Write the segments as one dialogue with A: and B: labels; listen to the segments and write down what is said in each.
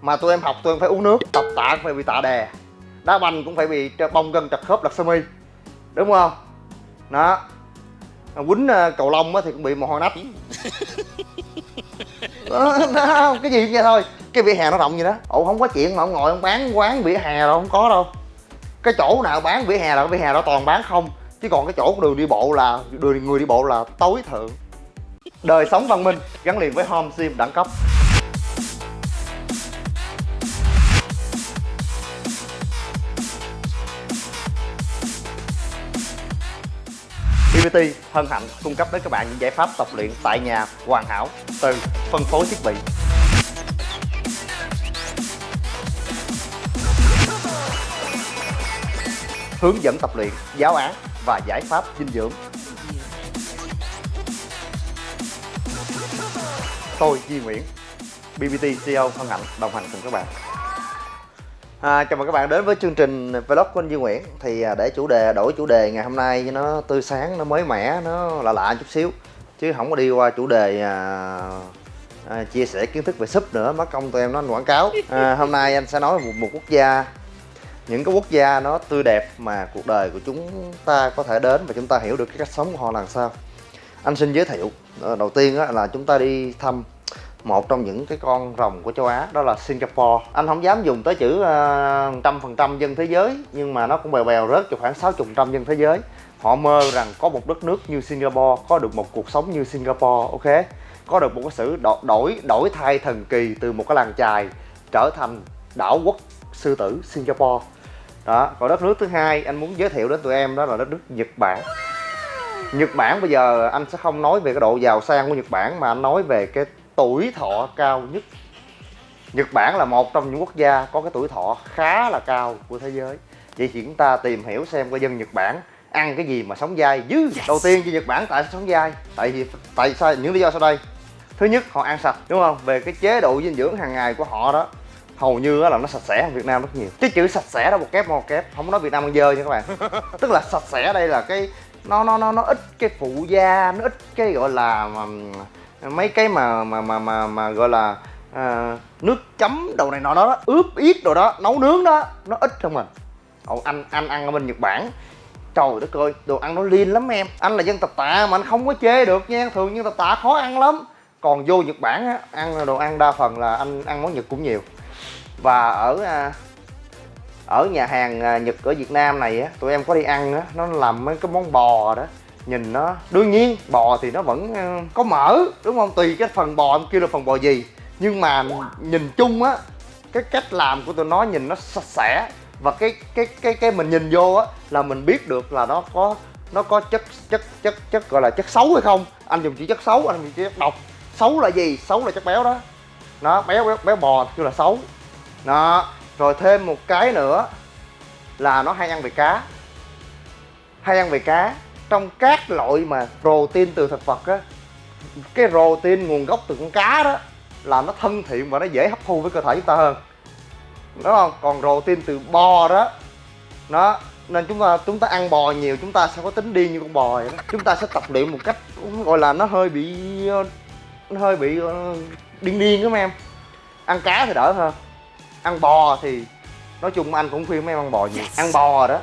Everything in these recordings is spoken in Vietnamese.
A: mà tụi em học tụi em phải uống nước tập tạ cũng phải bị tạ đè. Đá banh cũng phải bị bong gân trật khớp lật sơ mi. Đúng không? Đó. Quýnh ờ, cầu lông thì cũng bị mồ hôi nách. Đó, đó, cái gì vậy thôi. Cái vỉa hè nó rộng vậy đó. Ủa không có chuyện mà ông ngồi ông bán quán vỉa hè đâu không có đâu. Cái chỗ nào bán vỉa hè là cái vỉa hè đó toàn bán không. Chứ còn cái chỗ đường đi bộ là đường người đi bộ là tối thượng. Đời sống văn minh gắn liền với home sim đẳng cấp BBT hân hạnh cung cấp đến các bạn những giải pháp tập luyện tại nhà hoàn hảo từ phân phối thiết bị hướng dẫn tập luyện, giáo án và giải pháp dinh dưỡng. Tôi Duy Nguyễn, BBT CEO hân hạnh đồng hành cùng các bạn. À, chào mừng các bạn đến với chương trình vlog của anh Duy Nguyễn. Thì à, để chủ đề đổi chủ đề ngày hôm nay cho nó tươi sáng nó mới mẻ nó lạ lạ chút xíu. Chứ không có đi qua chủ đề à, à, chia sẻ kiến thức về súp nữa mất công tụi em nó quảng cáo. À, hôm nay anh sẽ nói về một, một quốc gia. Những cái quốc gia nó tươi đẹp mà cuộc đời của chúng ta có thể đến và chúng ta hiểu được cái cách sống của họ là sao. Anh xin giới thiệu à, đầu tiên là chúng ta đi thăm một trong những cái con rồng của châu Á đó là Singapore. Anh không dám dùng tới chữ ờ, trăm phần trăm dân thế giới nhưng mà nó cũng bèo bèo rớt cho khoảng sáu chục trăm dân thế giới. Họ mơ rằng có một đất nước như Singapore có được một cuộc sống như Singapore ok? Có được một cái sự đổi đổi thay thần kỳ từ một cái làng chài trở thành đảo quốc sư tử Singapore. Đó còn đất nước thứ hai anh muốn giới thiệu đến tụi em đó là đất nước Nhật Bản. Nhật Bản bây giờ anh sẽ không nói về cái độ giàu sang của Nhật Bản mà anh nói về cái tuổi thọ cao nhất. Nhật Bản là một trong những quốc gia có cái tuổi thọ khá là cao của thế giới. Vậy thì chúng ta tìm hiểu xem coi dân Nhật Bản ăn cái gì mà sống dai dư yes. đầu tiên cho Nhật Bản tại sao sống dai? Tại vì tại sao những lý do sau đây. Thứ nhất họ ăn sạch đúng không? Về cái chế độ dinh dưỡng hàng ngày của họ đó hầu như là nó sạch sẽ hơn Việt Nam rất nhiều. Cái chữ sạch sẽ đó một kép một kép không có nói Việt Nam ăn dơ nha các bạn. Tức là sạch sẽ đây là cái nó nó nó nó ít cái phụ gia nó ít cái gọi là mà, mấy cái mà mà mà mà, mà gọi là à, nước chấm đầu này nọ đó ướp ít đồ đó nấu nướng đó nó ít không mình Ồ, anh anh ăn ở bên Nhật Bản. Trời đất ơi đồ ăn nó liên lắm em. Anh là dân tập tạ mà anh không có chê được nha. Thường dân tập tạ khó ăn lắm. Còn vô Nhật Bản á ăn đồ ăn đa phần là anh ăn món Nhật cũng nhiều. Và ở à, ở nhà hàng à, Nhật ở Việt Nam này á tụi em có đi ăn á nó làm mấy cái món bò đó nhìn nó đương nhiên bò thì nó vẫn ờ, có mỡ đúng không? Tùy cái phần bò em kêu là phần bò gì. Nhưng mà nhìn chung á cái cách làm của tụi nó nhìn nó sạch sẽ. Và cái cái cái cái mình nhìn vô á là mình biết được là nó có nó có chất chất chất chất gọi là chất xấu hay không. Anh dùng chỉ chất xấu anh dùng chỉ chất độc. Xấu là gì? Xấu là chất béo đó. Nó béo béo, béo bò kêu là xấu. Đó rồi thêm một cái nữa là nó hay ăn về cá. Hay ăn về cá trong các loại mà protein từ thực vật á cái protein nguồn gốc từ con cá đó là nó thân thiện và nó dễ hấp thu với cơ thể chúng ta hơn. Đúng không? Còn protein từ bò đó nó nên chúng ta chúng ta ăn bò nhiều chúng ta sẽ có tính điên như con bò vậy đó. chúng ta sẽ tập luyện một cách gọi là nó hơi bị nó hơi bị ờ, điên điên đó mấy em. Ăn cá thì đỡ hơn. Ăn bò thì nói chung anh cũng khuyên mấy em ăn bò nhiều. Ăn bò đó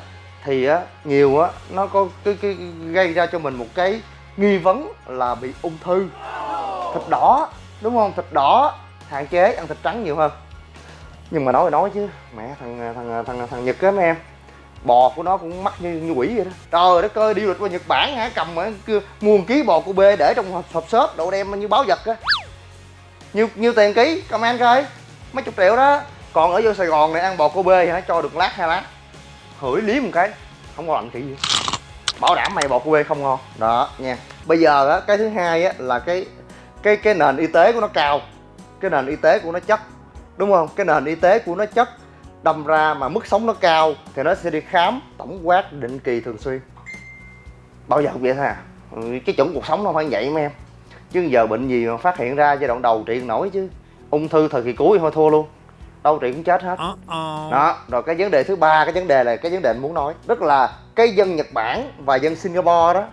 A: thì á nhiều á nó có cái, cái, gây ra cho mình một cái nghi vấn là bị ung thư. Thịt đỏ đúng không? Thịt đỏ hạn chế ăn thịt trắng nhiều hơn. Nhưng mà nói thì nói chứ mẹ thằng thằng thằng thằng nhật á mấy em bò của nó cũng mắc như như quỷ vậy đó. Trời đất ơi đi du lịch qua nhật bản hả? Cầm mà mua một ký bò của b để trong hộp, hộp xốp đồ đem như báo vật á. Nhiêu nhiêu tiền ký? Comment coi. Mấy chục triệu đó. Còn ở vô sài gòn này ăn bò cô bê hả? Cho được lát hai lát hửi liếm một cái. Không có lạnh kỹ gì bảo đảm mày bột quê không ngon. Đó nha. Bây giờ á cái thứ hai á là cái cái cái nền y tế của nó cao. Cái nền y tế của nó chất đúng không? Cái nền y tế của nó chất đâm ra mà mức sống nó cao thì nó sẽ đi khám tổng quát định kỳ thường xuyên. Bao giờ cũng vậy thôi à. Ừ, cái chuẩn cuộc sống nó phải vậy mấy em. Chứ giờ bệnh gì mà phát hiện ra giai đoạn đầu trị nổi chứ. Ung thư thời kỳ cuối thôi thua luôn đâu trị cũng chết hết. Uh -oh. đó rồi cái vấn đề thứ ba cái vấn đề là cái vấn đề anh muốn nói tức là cái dân nhật bản và dân singapore đó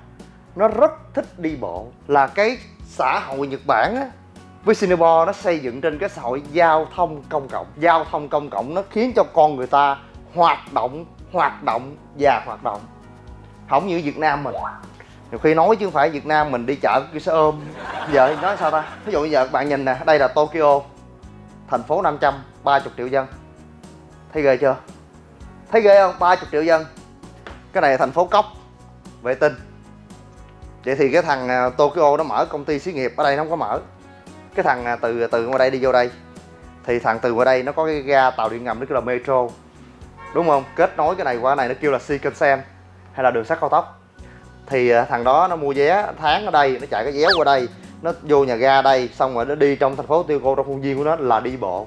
A: nó rất thích đi bộ. Là cái xã hội nhật bản á với Singapore nó xây dựng trên cái xã hội giao thông công cộng. Giao thông công cộng nó khiến cho con người ta hoạt động hoạt động và hoạt động. Không như Việt Nam mình. Nhiều khi nói chứ không phải Việt Nam mình đi chợ cái xe ôm. Giờ nói sao ta? Ví dụ bây giờ bạn nhìn nè đây là Tokyo thành phố 530 triệu dân. Thấy ghê chưa? Thấy ghê không? 30 triệu dân. Cái này là thành phố cốc, vệ tinh. Vậy thì cái thằng à, Tokyo nó mở công ty xí nghiệp ở đây nó không có mở. Cái thằng à, từ à, từ ngoài đây đi vô đây. Thì thằng từ ngoài đây nó có cái ga tàu điện ngầm, nó kêu là metro. Đúng không? Kết nối cái này qua cái này nó kêu là Shinkansen hay là đường sắt cao tốc. Thì thằng đó nó mua vé tháng ở đây, nó chạy cái vé qua đây nó vô nhà ga đây xong rồi nó đi trong thành phố tiêu cô trong khuôn viên của nó là đi bộ.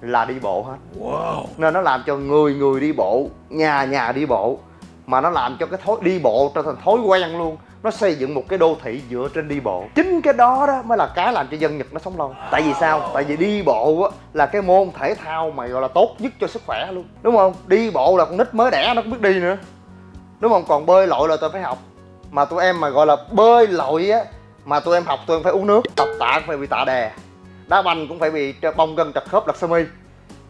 A: Là đi bộ hết. Wow. nên nó làm cho người người đi bộ nhà nhà đi bộ. Mà nó làm cho cái thói đi bộ trở thành thói quen luôn. Nó xây dựng một cái đô thị dựa trên đi bộ. Chính cái đó đó mới là cái làm cho dân nhật nó sống lâu. Tại vì sao? Tại vì đi bộ á, là cái môn thể thao mà gọi là tốt nhất cho sức khỏe luôn. Đúng không? Đi bộ là con nít mới đẻ nó cũng biết đi nữa. Đúng không? Còn bơi lội là tôi phải học. Mà tụi em mà gọi là bơi lội á mà tụi em học tụi em phải uống nước tập tạ cũng phải bị tạ đè. Đá banh cũng phải bị bong gân chặt khớp lật sơ mi.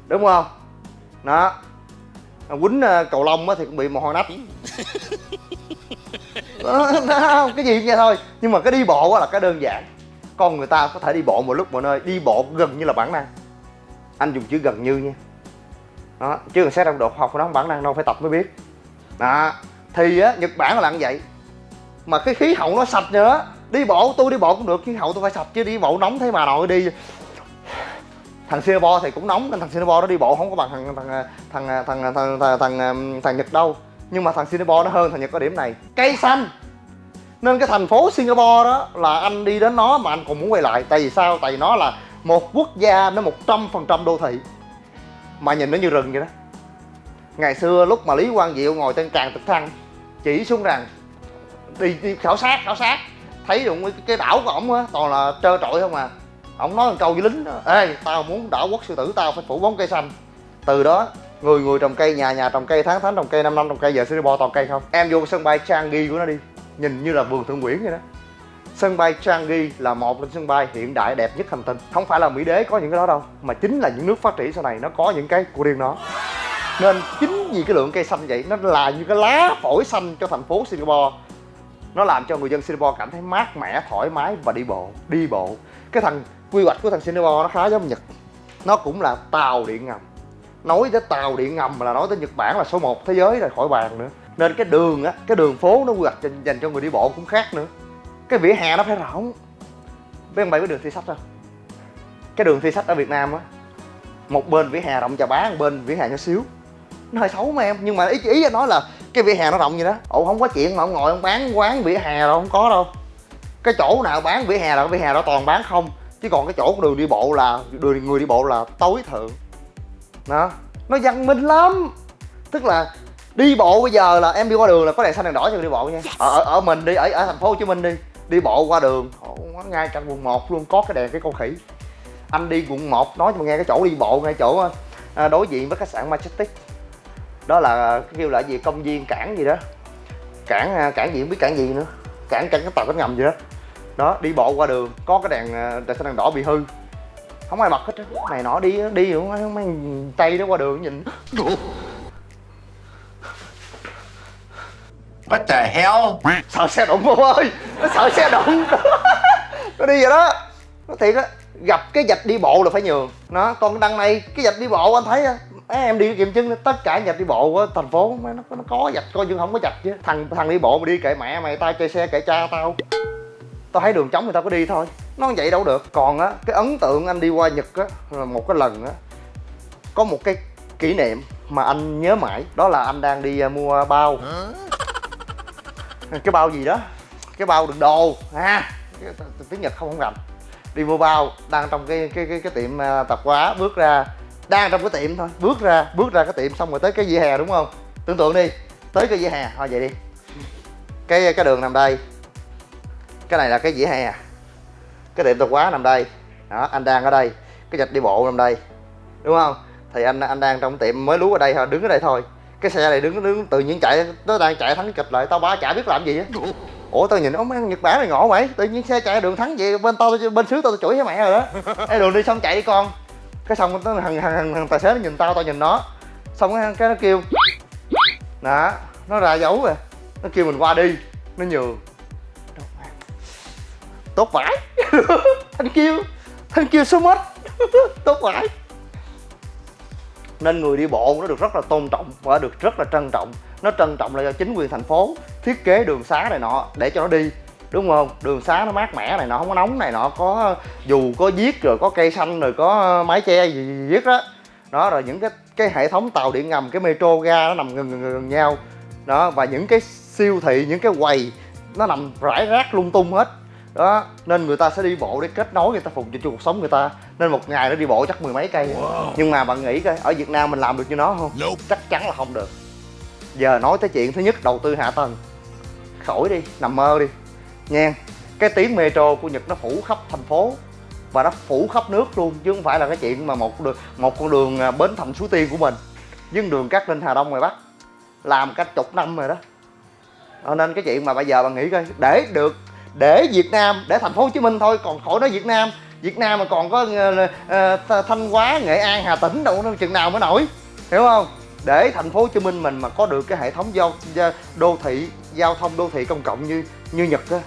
A: Đúng không? Đó. Quýnh ờ, cầu lông thì cũng bị mồ hôi nách. Đó, cái gì cũng vậy thôi. Nhưng mà cái đi bộ là cái đơn giản. Con người ta có thể đi bộ một lúc mọi nơi đi bộ gần như là bản năng. Anh dùng chữ gần như nha. Đó chứ còn xét trong độ học nó không bản năng đâu phải tập mới biết. Đó. Thì á nhật bản là như vậy. Mà cái khí hậu nó sạch nữa đi bộ tôi đi bộ cũng được khí hậu tôi phải sạch chứ đi bộ nóng thế mà nội đi thằng Singapore thì cũng nóng nên thằng Singapore nó đi bộ không có bằng thằng thằng thằng thằng thằng thằng, thằng, thằng, thằng Nhật đâu nhưng mà thằng Singapore nó hơn thằng Nhật có điểm này cây xanh nên cái thành phố Singapore đó là anh đi đến nó mà anh còn muốn quay lại tại vì sao tại vì nó là một quốc gia nó một trăm phần trăm đô thị mà nhìn nó như rừng vậy đó ngày xưa lúc mà Lý Quang Diệu ngồi trên tràng trực thăng chỉ xuống rằng đi, đi khảo sát khảo sát thấy được cái, cái đảo của ổng á toàn là trơ trọi không à. Ổng nói một câu với lính đó, ê tao muốn đảo quốc sư tử tao phải phủ bóng cây xanh. Từ đó người người trồng cây nhà nhà trồng cây tháng tháng trồng cây năm năm trồng cây giờ Singapore toàn cây không? Em vô sân bay Changi của nó đi nhìn như là vườn thượng nguyễn vậy đó. Sân bay Changi là một trong sân bay hiện đại đẹp nhất hành tinh. Không phải là mỹ đế có những cái đó đâu mà chính là những nước phát triển sau này nó có những cái của riêng nó. Nên chính vì cái lượng cây xanh vậy nó là như cái lá phổi xanh cho thành phố Singapore nó làm cho người dân Singapore cảm thấy mát mẻ, thoải mái và đi bộ đi bộ. Cái thằng, quy hoạch của thằng Singapore nó khá giống Nhật. Nó cũng là tàu điện ngầm. Nói tới tàu điện ngầm là nói tới Nhật Bản là số 1 thế giới rồi khỏi bàn nữa. Nên cái đường á, cái đường phố nó quy hoạch dành cho người đi bộ cũng khác nữa. Cái vỉa hè nó phải rộng. Với ông bày với đường thi sách đâu cái đường thi sách ở Việt Nam á, một bên vỉa hè rộng chà bá một bên vỉa hè nhỏ xíu. Nó hơi xấu mà em, nhưng mà ý ý anh nói là cái vỉa hè nó rộng vậy đó. Ồ không có chuyện mà ông ngồi ông bán quán vỉa hè đâu không có đâu. Cái chỗ nào bán vỉa hè là cái vỉa hè đó toàn bán không. Chứ còn cái chỗ đường đi bộ là đường người đi bộ là tối thượng. Đó. Nó văn minh lắm. Tức là đi bộ bây giờ là em đi qua đường là có đèn xanh đèn đỏ cho người đi bộ nha. Ở, ở, ở mình đi ở ở thành phố hồ chí minh đi đi bộ qua đường. Ngay trong quận 1 luôn có cái đèn cái con khỉ. Anh đi quận 1 nói cho mà nghe cái chỗ đi bộ ngay chỗ à, đối diện với khách sạn Majestic đó là kêu là gì? Công viên cảng gì đó. Cảng à, cảng gì? Không biết cảng gì nữa. Cảng cảng cái tàu cánh ngầm gì đó. Đó đi bộ qua đường có cái đèn à, đèn xanh đèn đỏ bị hư. Không ai bật hết á. Này nọ đi đi không mấy tay đó qua đường nhìn.
B: What the hell?
A: sợ xe đụng không ơi. Nó sợ xe đụng. Nó đi vậy đó. Nó thiệt á gặp cái vạch đi bộ là phải nhường. Nó còn đằng này cái vạch đi bộ anh thấy á em đi kiểm chứng tất cả vạch đi bộ của thành phố nó, nó có vạch coi như không có vạch chứ. Thằng thằng đi bộ mà đi kệ mẹ mày tao chơi xe kệ cha tao. Tao thấy đường trống người ta có đi thôi. Nó vậy đâu được. Còn á cái ấn tượng anh đi qua nhật á là một cái lần á có một cái kỷ niệm mà anh nhớ mãi. Đó là anh đang đi à, mua bao. Cái bao gì đó? Cái bao đựng đồ. Ha à, tiếng nhật không không rành. Đi mua bao đang trong cái cái cái, cái tiệm à, tạp hóa bước ra đang trong cái tiệm thôi. Bước ra bước ra cái tiệm xong rồi tới cái vỉa hè đúng không? Tưởng tượng đi tới cái vỉa hè. Thôi vậy đi. Cái cái đường nằm đây. Cái này là cái vỉa hè. Cái tiệm tạp hóa nằm đây. Đó anh đang ở đây. Cái dạch đi bộ nằm đây. Đúng không? Thì anh anh đang trong tiệm mới lú ở đây thôi đứng ở đây thôi. Cái xe này đứng đứng tự nhiên chạy nó đang chạy thắng kịch lại tao ba chả biết làm gì á. Ủa tao nhìn ông ăn nhật bản này ngộ mày. Tự nhiên xe chạy đường thắng vậy bên tao bên xứ tao, tao chửi với mẹ rồi đó. Ê đường đi xong chạy đi con cái xong nó thằng, thằng, thằng tài xế nó nhìn tao tao nhìn nó. Xong cái, cái nó kêu đó nó ra dấu rồi nó kêu mình qua đi. Nó nhường tốt vãi. Anh kêu anh kêu số mất tốt vãi. Nên người đi bộ nó được rất là tôn trọng và được rất là trân trọng. Nó trân trọng là do chính quyền thành phố thiết kế đường xá này nọ để cho nó đi đúng không? Đường xá nó mát mẻ này nọ không có nóng này nọ có dù có viết rồi có cây xanh rồi có mái che gì, gì viết đó. Đó rồi những cái cái hệ thống tàu điện ngầm cái metro ga nó nằm gần, gần, gần nhau. Đó và những cái siêu thị những cái quầy nó nằm rải rác lung tung hết. Đó nên người ta sẽ đi bộ để kết nối người ta phục vụ cho cuộc sống người ta. Nên một ngày nó đi bộ chắc mười mấy cây. Wow. nhưng mà bạn nghĩ coi ở việt nam mình làm được như nó không? Nope. chắc chắn là không được. Giờ nói tới chuyện thứ nhất đầu tư hạ tầng. Khỏi đi nằm mơ đi nha cái tiếng metro của nhật nó phủ khắp thành phố và nó phủ khắp nước luôn chứ không phải là cái chuyện mà một đường một con đường à, bến thành suối tiên của mình. Với đường cát linh hà đông ngoài bắc làm cách chục năm rồi đó. Nên cái chuyện mà bây giờ bạn nghĩ coi để được để Việt Nam để thành phố Hồ Chí Minh thôi còn khỏi nói Việt Nam. Việt Nam mà còn có uh, Thanh Hóa Nghệ An Hà Tĩnh đâu nó chừng nào mới nổi hiểu không? Để thành phố Hồ Chí Minh mình mà có được cái hệ thống giao đô thị giao thông đô thị công cộng như như Nhật á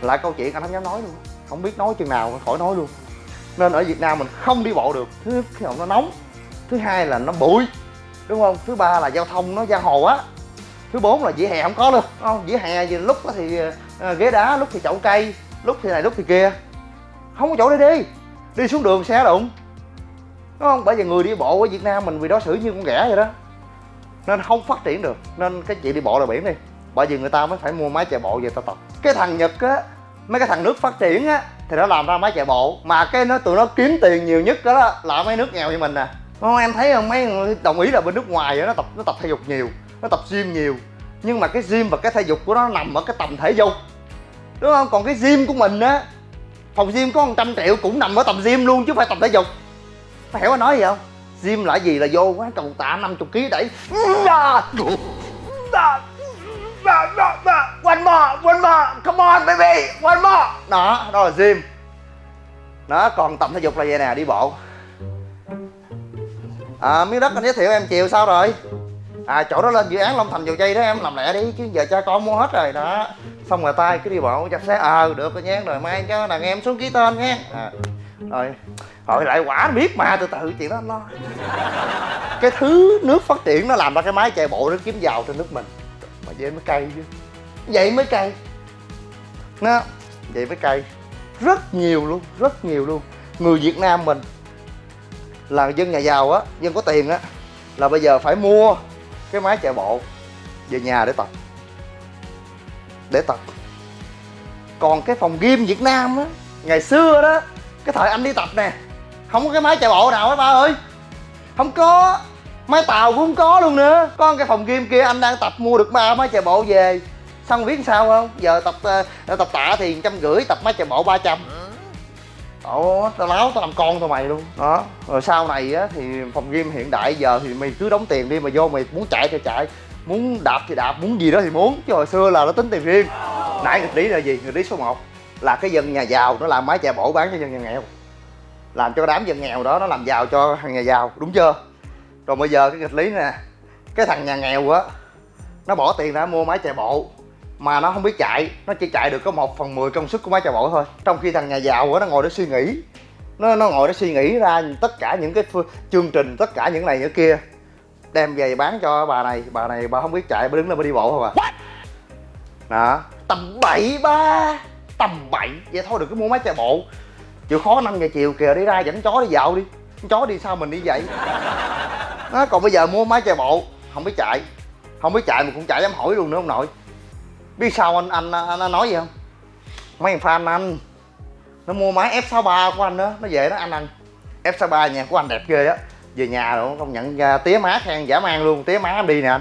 A: lại câu chuyện anh không dám nói luôn. Không biết nói chừng nào khỏi nói luôn. Nên ở Việt Nam mình không đi bộ được. Thứ nhất là nó nóng. Thứ hai là nó bụi. Đúng không? Thứ ba là giao thông nó giang hồ á. Thứ bốn là vỉa hè không có luôn. Không? Vỉa hè gì lúc thì ờ, ghế đá, lúc thì chậu cây, lúc thì này, lúc thì kia. Không có chỗ để đi. Đi xuống đường xe đụng. Đúng không? Bởi vì người đi bộ ở việt nam mình vì đó xử như con ghẻ vậy đó. Nên không phát triển được. Nên cái chuyện đi bộ là biển đi bởi vì người ta mới phải mua máy chạy bộ về ta tập. Cái thằng nhật á, mấy cái thằng nước phát triển á, thì nó làm ra máy chạy bộ. Mà cái nó, tụi nó kiếm tiền nhiều nhất đó, là mấy nước nghèo như mình nè. Không em thấy không? Mấy người đồng ý là bên nước ngoài nó tập nó tập thể dục nhiều, nó tập gym nhiều. Nhưng mà cái gym và cái thể dục của nó nằm ở cái tầm thể dục. Đúng không? Còn cái gym của mình á, phòng gym có 100 triệu cũng nằm ở tầm gym luôn chứ không phải tập thể dục. Phải hiểu anh nói gì không? Gym là gì là vô quán cầu tạ 50 kg đẩy one more one more come on baby one more. Đó đó là gym đó còn tập thể dục là vậy nè đi bộ. À miếng đất anh giới thiệu em chiều sao rồi? À chỗ đó lên dự án long thành dầu dây đó em làm lẹ đi chứ giờ cha con mua hết rồi đó. Xong rồi tay cứ đi bộ chặt xe ờ à, được rồi nhé rồi mai cho đàn em xuống ký tên nhé à, rồi. Hỏi lại quả biết mà từ từ chuyện đó anh lo. Cái thứ nước phát triển nó làm ra cái máy chạy bộ nó kiếm giàu trên nước mình vậy mới cay chứ. Vậy mới cay. Nó, vậy mới cay. Rất nhiều luôn, rất nhiều luôn. Người việt nam mình là dân nhà giàu á, dân có tiền á, là bây giờ phải mua cái máy chạy bộ về nhà để tập. Để tập. Còn cái phòng gym việt nam á, ngày xưa đó, cái thời anh đi tập nè, không có cái máy chạy bộ nào hết ba ơi. Không có máy tàu cũng không có luôn nữa. Có cái phòng game kia anh đang tập mua được ba máy chạy bộ về. Xong biết sao không? Giờ tập uh, tập tạ thì trăm rưỡi tập máy chạy bộ 300 Ồ, tao láo tao làm con tao mày luôn. Đó. Rồi sau này á thì phòng game hiện đại giờ thì mày cứ đóng tiền đi mà vô mày muốn chạy thì chạy. Muốn đạp thì đạp muốn gì đó thì muốn. Chứ hồi xưa là nó tính tiền riêng. Nãy nghịch lý là gì? Nghịch lý số 1 là cái dân nhà giàu nó làm máy chạy bộ bán cho dân nhà nghèo. Làm cho đám dân nghèo đó nó làm giàu cho thằng nhà giàu. Đúng chưa? Rồi bây giờ cái nghịch lý nè cái thằng nhà nghèo á nó bỏ tiền ra mua máy chạy bộ mà nó không biết chạy nó chỉ chạy được có một phần mười công suất của máy chạy bộ thôi. Trong khi thằng nhà giàu á nó ngồi để suy nghĩ nó nó ngồi để suy nghĩ ra tất cả những cái chương trình tất cả những này những kia đem về bán cho bà này bà này bà không biết chạy bà đứng lên bà đi bộ không à? Đó. Tầm bậy ba tầm bậy vậy thôi đừng có mua máy chạy bộ. Chịu khó năm giờ chiều kìa đi ra dẫn chó đi dạo đi. Chó đi sao mình đi vậy đó, còn bây giờ mua máy chạy bộ không biết chạy. Không biết chạy mà cũng chạy dám hỏi luôn nữa ông nội. Biết sao anh anh anh, anh nói gì không? Mấy thằng fan anh nó mua máy F63 của anh đó nó về đó anh anh. F63 nhà của anh đẹp ghê á. Về nhà rồi công nhận tía má khen giả mang luôn tía má đi nè anh.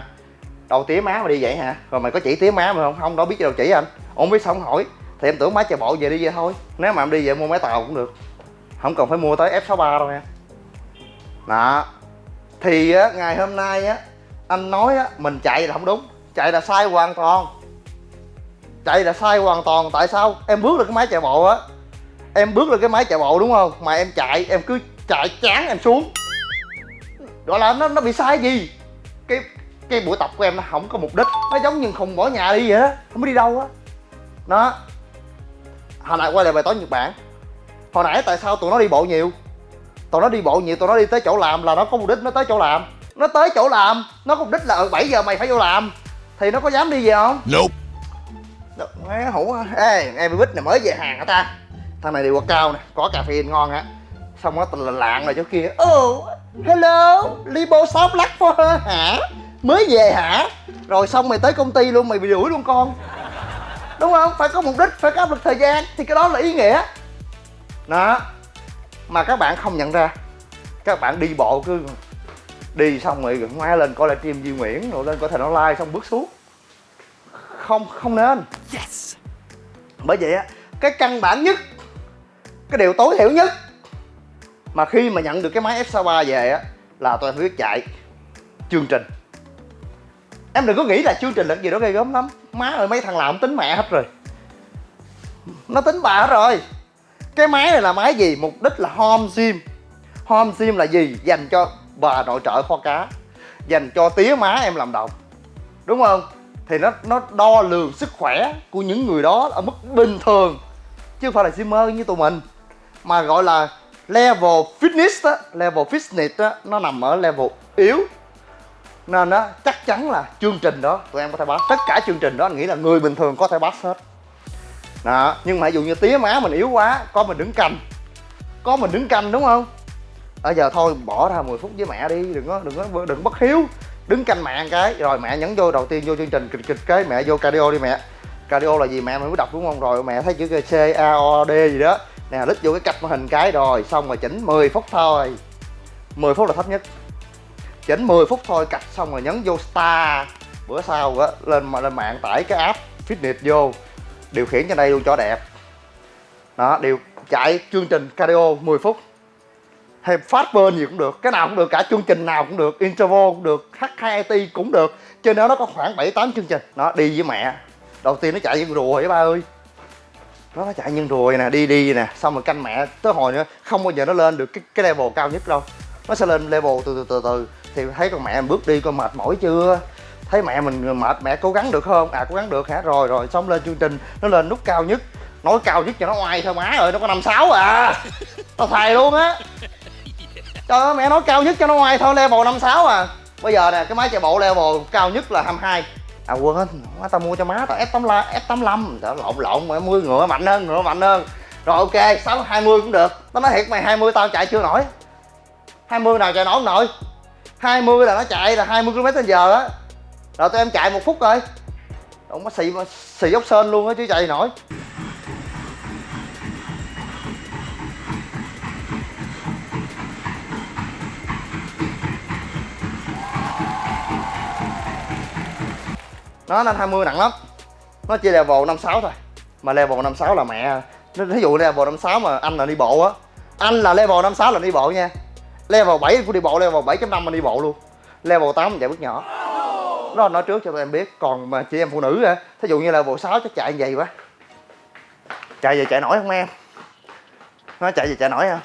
A: Đâu tía má mà đi vậy hả? Rồi mày có chỉ tía má mà không? Không đâu biết đâu chỉ anh. Ông biết sao không hỏi? Thì em tưởng máy chạy bộ về đi vậy thôi. Nếu mà em đi về mua máy tàu cũng được. Không cần phải mua tới F63 đâu nha. Đó thì á, ngày hôm nay á anh nói á mình chạy là không đúng. Chạy là sai hoàn toàn. Chạy là sai hoàn toàn. Tại sao? Em bước lên cái máy chạy bộ á. Em bước lên cái máy chạy bộ đúng không? Mà em chạy em cứ chạy chán em xuống. Gọi là nó nó bị sai gì? Cái cái buổi tập của em nó không có mục đích. Nó giống như không bỏ nhà đi vậy đó. Không biết đi đâu á. Nó hồi nãy quay lại bài toán nhật bản. Hồi nãy tại sao tụi nó đi bộ nhiều? Tụi nó đi bộ nhiều tụi nó đi tới chỗ làm là nó có mục đích nó tới chỗ làm. Nó tới chỗ làm nó có mục đích là ở 7 giờ mày phải vô làm. Thì nó có dám đi về không?
B: Nope.
A: Má hủ Ê em bích này mới về hàng hả ta? Thằng này đi qua cao nè Có cà phê ngon á. Xong nó tình lạng rồi chỗ kia. Oh hello Libo shop lắc for her hả? Mới về hả? Rồi xong mày tới công ty luôn mày bị đuổi luôn con. Đúng không? Phải có mục đích Phải có áp lực thời gian. Thì cái đó là ý nghĩa. Đó Mà các bạn không nhận ra. Các bạn đi bộ cứ Đi xong rồi ngoái lên coi lại stream Duy Nguyễn Rồi lên coi thành online xong bước xuống. Không không nên.
B: Yes.
A: bởi vậy á cái căn bản nhất cái điều tối thiểu nhất mà khi mà nhận được cái máy F63 về á là tôi phải biết chạy chương trình. Em đừng có nghĩ là chương trình là cái gì đó ghê gớm lắm. Má ơi mấy thằng làm tính mẹ hết rồi. Nó tính bà hết rồi cái máy này là máy gì? Mục đích là home gym. Home gym là gì? Dành cho bà nội trợ kho cá. Dành cho tía má em làm đồng. Đúng không? Thì nó nó đo lường sức khỏe của những người đó ở mức bình thường, chứ không phải là simmer như tụi mình. Mà gọi là level fitness á, level fitness á, nó nằm ở level yếu. Nên á, chắc chắn là chương trình đó, tụi em có thể pass tất cả chương trình đó, anh nghĩ là người bình thường có thể pass hết đó, nhưng mà ví dụ như tía má mình yếu quá, có mình đứng canh. Có mình đứng canh đúng không? Bây giờ thôi, bỏ ra 10 phút với mẹ đi, đừng có đừng có, đừng bất hiếu. Đứng canh mẹ cái, rồi mẹ nhấn vô đầu tiên vô chương trình, kịch kịch cái, mẹ vô cardio đi mẹ. Cardio là gì mẹ mới đọc đúng không? Rồi mẹ thấy chữ c, a, o d gì đó. Nè, lít vô cái cạch màn hình cái rồi, xong rồi chỉnh 10 phút thôi. 10 phút là thấp nhất. Chỉnh 10 phút thôi, cạch xong rồi nhấn vô star. Bữa sau á, lên mà, lên mạng tải cái app fitness vô điều khiển trên đây luôn cho đẹp. Đó, điều chạy chương trình cardio 10 phút. Hay fast burn gì cũng được, cái nào cũng được, cả chương trình nào cũng được, interval cũng được h2it cũng được. Trên đó nó có khoảng 7 8 chương trình. Nó đi với mẹ. Đầu tiên nó chạy như rùa vậy, ba ơi. Nó chạy như rùa nè, đi đi nè. Xong rồi canh mẹ tới hồi nữa, không bao giờ nó lên được cái cái level cao nhất đâu. Nó sẽ lên level từ từ từ từ. Thì thấy con mẹ bước đi con mệt mỏi chưa? Thấy mẹ mình mệt, mẹ cố gắng được không? À cố gắng được hả? Rồi rồi, xong lên chương trình. Nó lên nút cao nhất. Nói cao nhất cho nó oai thôi má ơi, nó có năm sáu à. Tao thầy luôn á. Trời ơi, mẹ nói cao nhất cho nó oai thôi, level 56 à. Bây giờ nè, cái máy chạy bộ level cao nhất là 22 À quên má tao mua cho má tao F85 F85 Trời lộn lộn mà mua ngựa mạnh hơn, ngựa mạnh hơn. Rồi, ok 6 20 cũng được. Tao nói thiệt mày 20 tao chạy chưa nổi. 20 nào chạy nổi không nổi? 20 là nó chạy là 20 km h á. Rồi tụi em chạy một phút rồi Ông có xì xì dốc sên luôn á chứ chạy nổi. Nó lên 20 nặng lắm. Nó chỉ level 56 thôi. Mà level 56 là mẹ, nó ví dụ level 56 mà anh là đi bộ á. Anh là level 56 là đi bộ nha. Level 7 của đi bộ, level 7.5 mà đi bộ luôn. Level 8 chạy bước nhỏ đó là nói trước cho tụi em biết. Còn mà chị em phụ nữ á thí dụ như level 6 chắc chạy vậy quá. Chạy về chạy nổi không em? Nó chạy về chạy nổi không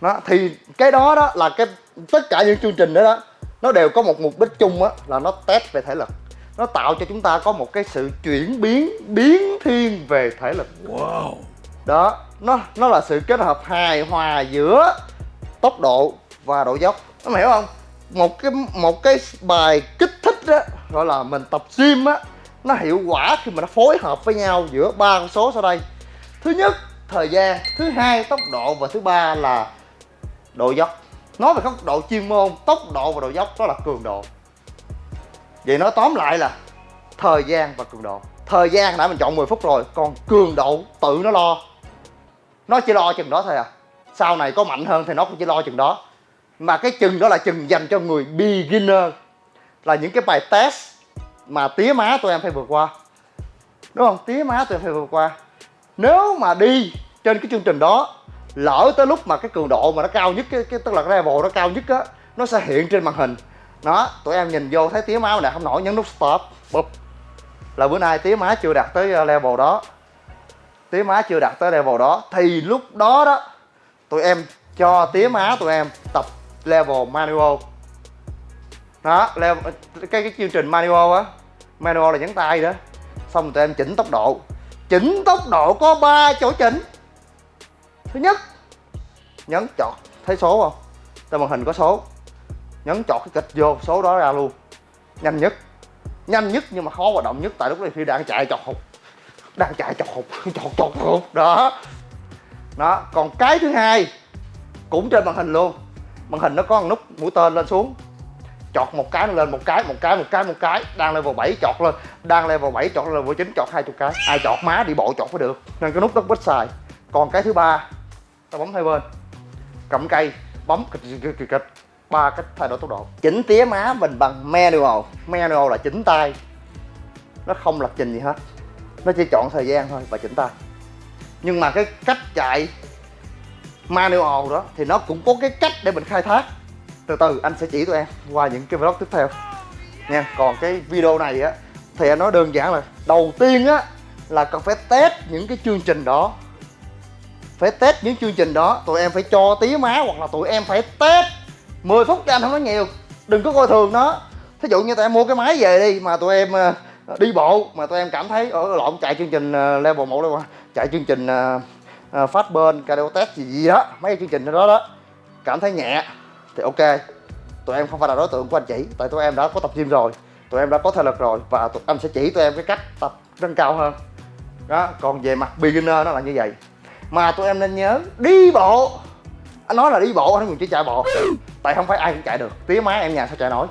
A: nó thì cái đó đó là cái tất cả những chương trình đó đó nó đều có một mục đích chung á là nó test về thể lực. Nó tạo cho chúng ta có một cái sự chuyển biến biến thiên về thể lực.
B: Wow.
A: đó nó nó là sự kết hợp hài hòa giữa tốc độ và độ dốc. Nó hiểu không một cái một cái bài kích thích đó gọi là mình tập gym á, nó hiệu quả khi mà nó phối hợp với nhau giữa ba con số sau đây. Thứ nhất, thời gian. Thứ hai, tốc độ. Và thứ ba là độ dốc. Nói về góc độ chuyên môn, tốc độ và độ dốc đó là cường độ. Vậy nói tóm lại là thời gian và cường độ. Thời gian đã mình chọn 10 phút rồi, còn cường độ tự nó lo. Nó chỉ lo chừng đó thôi à. Sau này có mạnh hơn thì nó cũng chỉ lo chừng đó mà cái chừng đó là chừng dành cho người beginner là những cái bài test mà tía má tụi em phải vượt qua. Đúng không? Tía má tụi em phải vượt qua. Nếu mà đi trên cái chương trình đó lỡ tới lúc mà cái cường độ mà nó cao nhất cái, cái tức là cái level nó cao nhất á nó sẽ hiện trên màn hình. Đó tụi em nhìn vô thấy tía má này không nổi nhấn nút stop bụp. Là bữa nay tía má chưa đạt tới ờ, level đó. Tía má chưa đạt tới level đó thì lúc đó đó tụi em cho tía má tụi em tập level manual. Đó level, cái cái chương trình manual á manual là nhấn tay đó. Xong tụi em chỉnh tốc độ. Chỉnh tốc độ có 3 chỗ chỉnh. Thứ nhất nhấn chọn, thấy số không? Trên màn hình có số. Nhấn chọn cái kịch vô số đó ra luôn. Nhanh nhất. Nhanh nhất nhưng mà khó hoạt động nhất tại lúc này khi đang chạy chọt hụt. Đang chạy chọt hụt. Chọt chọt hụt. Đó. Đó còn cái thứ hai cũng trên màn hình luôn màn hình nó có một nút mũi tên lên xuống. Chọt một cái nó lên một cái một cái một cái một cái. Đang level 7 chọt lên, đang level 7 chọt lên, level 9 chọt hai chục cái. Ai chọt má đi bộ chọt phải được. Nên cái nút đó ít xài. Còn cái thứ ba, ta bấm hai bên. Cầm cây, bấm kịch kịch kịch kịch. Ba cách thay đổi tốc độ. Chỉnh tía má mình bằng manual. Manual là chỉnh tay. Nó không lập trình gì hết. Nó chỉ chọn thời gian thôi và chỉnh tay. Nhưng mà cái cách chạy manual đó, thì nó cũng có cái cách để mình khai thác. Từ từ, anh sẽ chỉ tụi em qua những cái vlog tiếp theo. Nha, còn cái video này á, thì anh nói đơn giản là đầu tiên á, là cần phải test những cái chương trình đó. Phải test những chương trình đó, tụi em phải cho tí má hoặc là tụi em phải test 10 phút cho anh không nói nhiều. Đừng có coi thường nó. Thí dụ như tụi em mua cái máy về đi, mà tụi em ờ, đi bộ, mà tụi em cảm thấy ở lộn, chạy chương trình ờ, level 1 level 2 chạy chương trình uh, uh, cardio test gì gì đó mấy cái chương trình đó đó. Cảm thấy nhẹ thì ok. Tụi em không phải là đối tượng của anh chỉ tại tụi em đã có tập gym rồi tụi em đã có thể lực rồi và tụi anh sẽ chỉ tụi em cái cách tập nâng cao hơn. Đó còn về mặt beginner nó là như vậy. Mà tụi em nên nhớ đi bộ. Anh nói là đi bộ anh không chỉ chạy bộ. Tại không phải ai cũng chạy được tía má em nhà sao chạy nổi.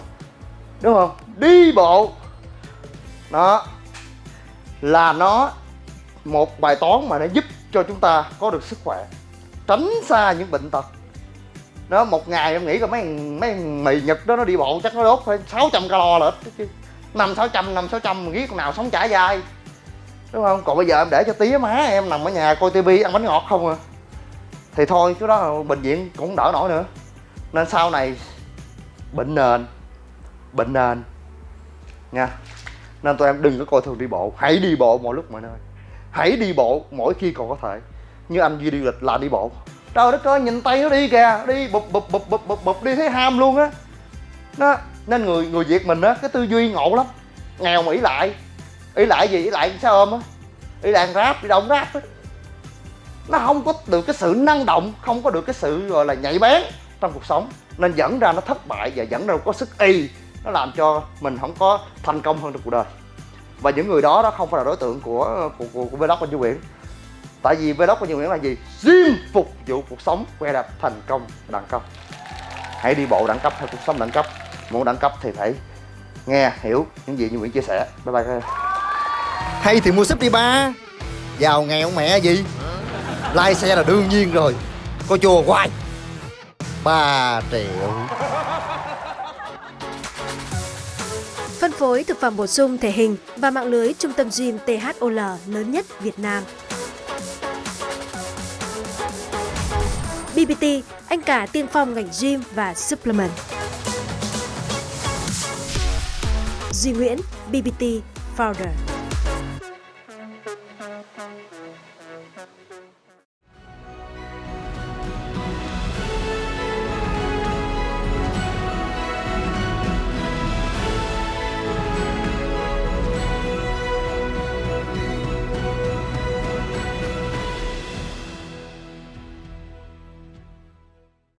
A: Đúng không? Đi bộ. Đó là nó một bài toán mà nó giúp cho chúng ta có được sức khỏe, tránh xa những bệnh tật. Nó một ngày em nghĩ là mấy mấy mì nhật đó nó đi bộ chắc nó đốt phải 600 calo là ít chứ. Năm sáu trăm, năm sáu trăm ghét con nào sống trải dài đúng không? Còn bây giờ em để cho tía má em nằm ở nhà coi tivi ăn bánh ngọt không à. Thì thôi, cái đó bệnh viện cũng đỡ nổi nữa. Nên sau này, bệnh nền bệnh nền. Nha. Nên tụi em đừng có coi thường đi bộ, hãy đi bộ mọi lúc mọi nơi hãy đi bộ mỗi khi còn có thể. Như anh duy đi lịch là đi bộ. Trời đất ơi, nhìn tay nó đi kìa. Đi, bụp bụp bụp bụp bụp bụp, đi thấy ham luôn á. Nó, nên người người việt mình á, cái tư duy ngộ lắm. Nghèo mà ý lại. Ý lại gì? Ý lại sao ôm á? Ý lại ráp đi động ráp á. Nó không có được cái sự năng động, không có được cái sự, gọi là, nhạy bén trong cuộc sống. Nên dẫn ra nó thất bại và dẫn ra có sức y. Nó làm cho mình không có thành công hơn trong cuộc đời và những người đó đó không phải là đối tượng của của, của, của vlog của Duy Nguyễn. Tại vì vlog của Duy Nguyễn là gì? Riêng phục vụ cuộc sống que đạp thành công đẳng cấp. Hãy đi bộ đẳng cấp hay cuộc sống đẳng cấp. Muốn đẳng cấp thì phải nghe hiểu những gì duy Nguyễn chia sẻ. Bye bye các em. Hay thì mua súp đi ba. Giàu nghèo mẹ gì? Lai xe là đương nhiên rồi. Có chùa hoài. 3 triệu
B: phối thực phẩm bổ sung thể hình và mạng lưới trung tâm gym THOL lớn nhất Việt Nam. BBT, anh cả tiên phong ngành gym và supplement. Duy Nguyễn, BBT Founder.